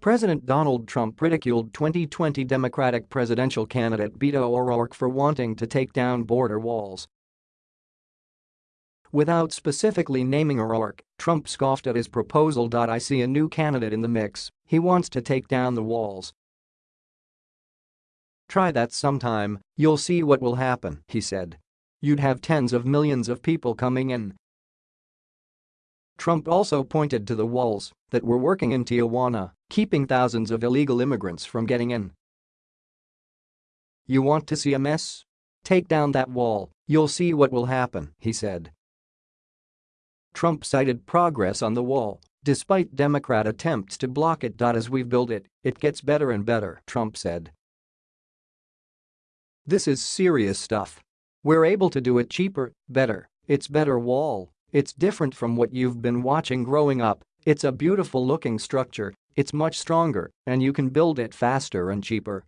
President Donald Trump ridiculed 2020 Democratic presidential candidate Beto O'Rourke for wanting to take down border walls. Without specifically naming O'Rourke, Trump scoffed at his proposal. I see a new candidate in the mix, he wants to take down the walls. Try that sometime, you'll see what will happen, he said. You'd have tens of millions of people coming in. Trump also pointed to the walls that were working in Tijuana, keeping thousands of illegal immigrants from getting in. You want to see a mess? Take down that wall, you'll see what will happen, he said. Trump cited progress on the wall, despite Democrat attempts to block it. As we've built it, it gets better and better, Trump said. This is serious stuff. We're able to do it cheaper, better, it's better wall, it's different from what you've been watching growing up, it's a beautiful looking structure, it's much stronger, and you can build it faster and cheaper.